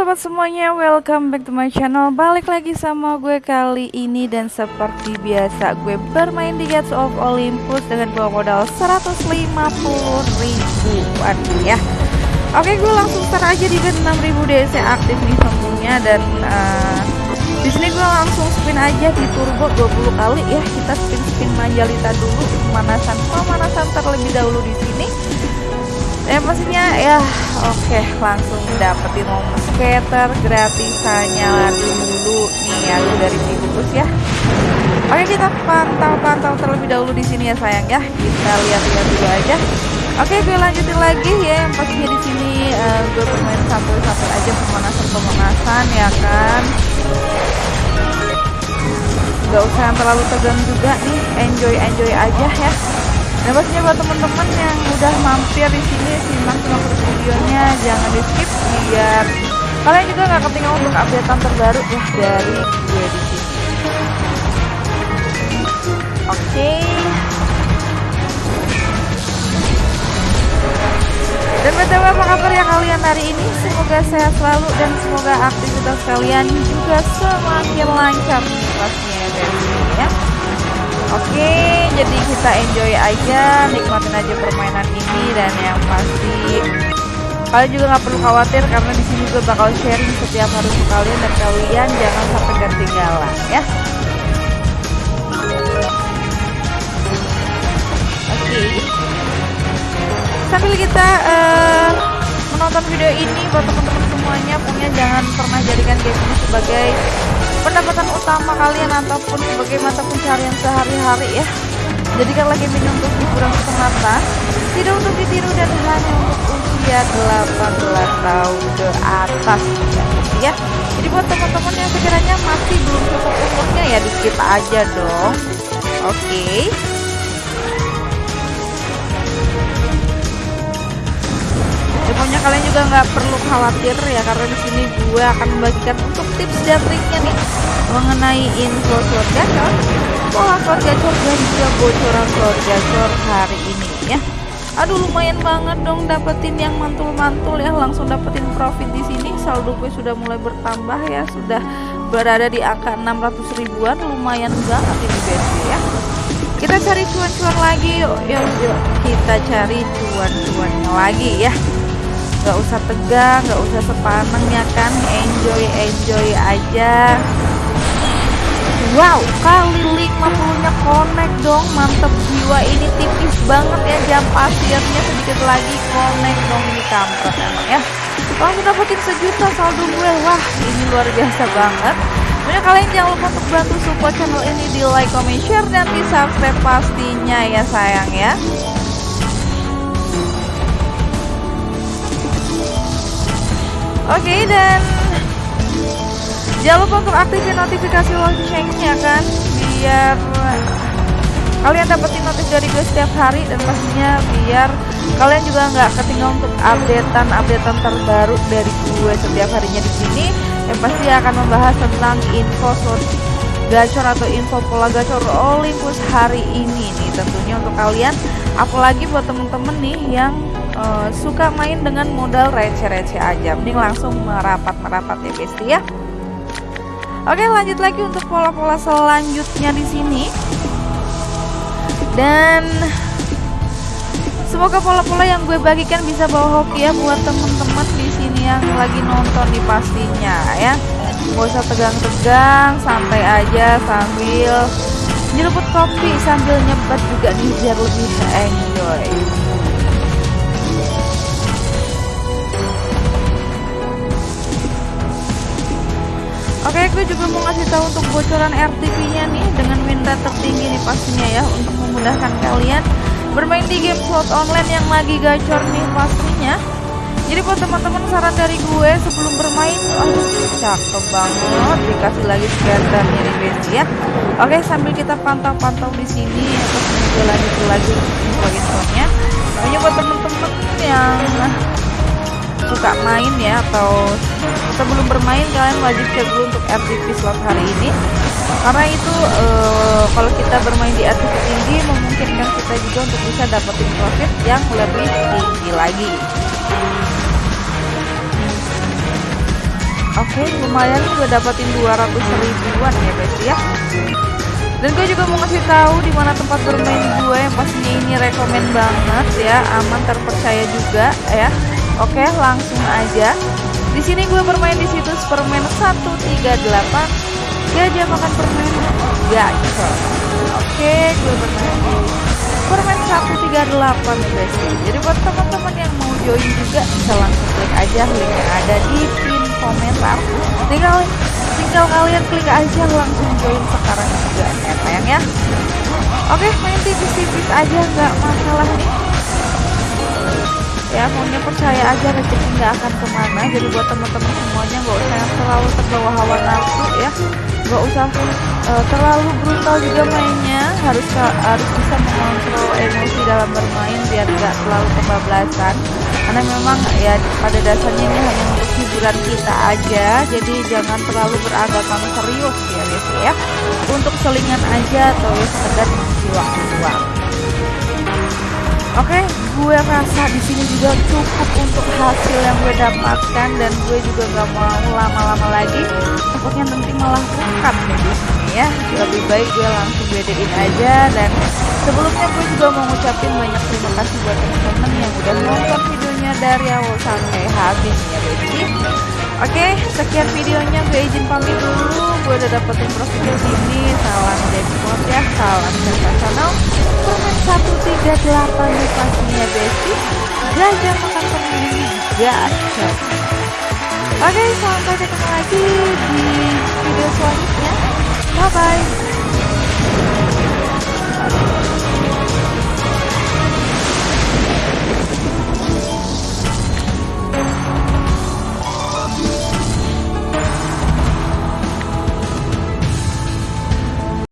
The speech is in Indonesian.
sobat semuanya, welcome back to my channel. Balik lagi sama gue kali ini Dan seperti biasa gue bermain di Gates of Olympus Dengan bawa modal 150 ribuan ya. Oke gue langsung start aja di bet 6000 DC aktif nih tentunya Dan uh, di sini gue langsung spin aja di turbo 20 kali ya. Kita spin-spin manjalita dulu Pemanasan pemanasan terlebih dahulu di sini ya pastinya ya oke okay, langsung dapetin momen skater gratisannya lagi dulu. Nih aku dari bungkus ya. Oke kita pantau-pantau terlebih dahulu di sini ya sayang ya. Kita lihat-lihat dulu aja. Oke gue lanjutin lagi ya. Yang pastinya di sini uh, gue bermain satu-satu aja pemanasan-pemanasan ya kan? Nggak usah yang terlalu tegang juga nih. Enjoy enjoy aja ya Nah pastinya buat teman-teman yang udah mampir di sini simak semua videonya jangan di skip biar kalian juga nggak ketinggalan untuk updatean terbaru ya dari gue di sini. Oke. Dan btw apa kabar ya kalian hari ini? Semoga sehat selalu dan semoga aktivitas kalian juga semakin lancar pastinya ya. Oke, jadi kita enjoy aja, nikmatin aja permainan ini dan yang pasti kalian juga nggak perlu khawatir karena di sini gue bakal sharing setiap hari ke kalian dan kalian jangan sampai ketinggalan ya. Oke. Sambil kita uh, menonton video ini buat teman-teman semuanya, punya jangan pernah jadikan game ini sebagai pendapatan utama kalian ataupun sebagai mata pencarian sehari-hari ya. Jadikan lagi minum untuk hiburan semata tidak untuk ditiru dan hanya untuk usia 18 tahun ke atas ya. Jadi buat teman-teman yang sekiranya masih belum cukup umurnya ya di skip aja dong. Oke. okay. Kalian juga nggak perlu khawatir ya karena di sini gue akan membagikan untuk tips dan triknya nih mengenai info slot gacor, pola slot gacor dan juga bocoran slot gacor hari ini ya. Aduh lumayan banget dong dapetin yang mantul-mantul ya langsung dapetin profit di sini. Saldo gue sudah mulai bertambah ya sudah berada di angka 600 ribuan lumayan banget ini BSB ya. Kita cari cuan-cuan lagi yuk yuk yuk kita cari cuan-cuannya lagi ya nggak usah tegang nggak usah sepaneng ya kan. Enjoy enjoy aja. Wow kali 50 nya connect dong. Mantep jiwa ini tipis banget ya. Jam pasirnya sedikit lagi connect dong ini kampret emang ya. Langsung dapetin sejuta saldo gue. Wah ini luar biasa banget. Pokoknya kalian jangan lupa untuk bantu support channel ini di like, comment, share, dan di subscribe pastinya ya sayang ya Oke okay, dan jangan lupa untuk aktifin notifikasi loncengnya kan biar kalian dapetin notif dari gue setiap hari dan pastinya biar kalian juga nggak ketinggalan untuk updatean updatean terbaru dari gue setiap harinya di sini yang pasti akan membahas tentang info slot gacor atau info pola gacor Olympus hari ini nih tentunya untuk kalian apalagi buat temen-temen nih yang uh, suka main dengan modal receh-receh aja. Mending langsung merapat-merapat ya besti ya. Oke lanjut lagi untuk pola-pola selanjutnya di sini. Dan semoga pola-pola yang gue bagikan bisa bawa hoki ya buat temen-temen di sini yang lagi nonton di pastinya ya. Gak usah tegang-tegang santai aja sambil nyeruput kopi sambil nyebat juga nih biar lebih enjoy gue juga mau ngasih tahu untuk bocoran RTP-nya nih dengan minta tertinggi nih pastinya ya untuk memudahkan kalian bermain di game slot online yang lagi gacor nih pastinya. Jadi buat teman-teman saran dari gue sebelum bermain, aduh cakep banget dikasih lagi scannernya nih guys ya. Oke, sambil kita pantau-pantau di sini terus gue lanjut lagi info-infonya. Pokoknya buat teman-teman yang suka main ya atau sebelum bermain kalian wajib cek dulu untuk RTP slot hari ini karena itu uh, kalau kita bermain di RTP tinggi memungkinkan kita juga untuk bisa dapetin profit yang lebih tinggi lagi Oke, lumayan gue dapetin 200 ribuan ya guys ya. Dan gue juga mau ngasih tahu di mana tempat bermain gue yang pastinya ini rekomen banget ya, aman terpercaya juga ya. Oke, langsung aja. Di sini gue bermain di situs permen 138. Gajah makan permen gacor. Oke, gue bermain di permen 138 nih guys. Jadi buat teman-teman yang mau join juga bisa langsung klik aja link yang ada di pin komentar. Tinggal tinggal kalian klik aja langsung join sekarang juga ya sayang ya. Oke, main tipis-tipis aja nggak masalah nih ya maunya percaya aja rezeki nggak akan ke mana. Jadi buat teman-teman semuanya nggak usah yang terlalu terbawa hawa nafsu ya. Nggak usah uh, terlalu brutal juga mainnya. Harus harus bisa mengontrol emosi dalam bermain biar nggak terlalu kebablasan. Karena memang ya pada dasarnya ini hanya untuk hiburan kita aja. Jadi jangan terlalu beranggapan serius ya guys ya. Untuk selingan aja atau sekedar mengisi waktu luang Oke, gue rasa di sini juga cukup untuk hasil yang gue dapatkan dan gue juga nggak mau lama-lama lagi. Takutnya nanti malah bukan nih di sini ya. Lebih baik gue langsung bedain aja dan sebelumnya gue juga mau ngucapin banyak terima kasih buat teman-teman yang udah nonton videonya dari awal sampai habis ya baby. Oke, sekian videonya gue izin pamit dulu. Gue udah dapetin prosedur di sini. Salam Depot ya, salam sensasional. Komen 138 di pastinya besi. Jajan makan pemimpin gacor. Oke, okay, sampai ketemu lagi di video selanjutnya. Bye bye.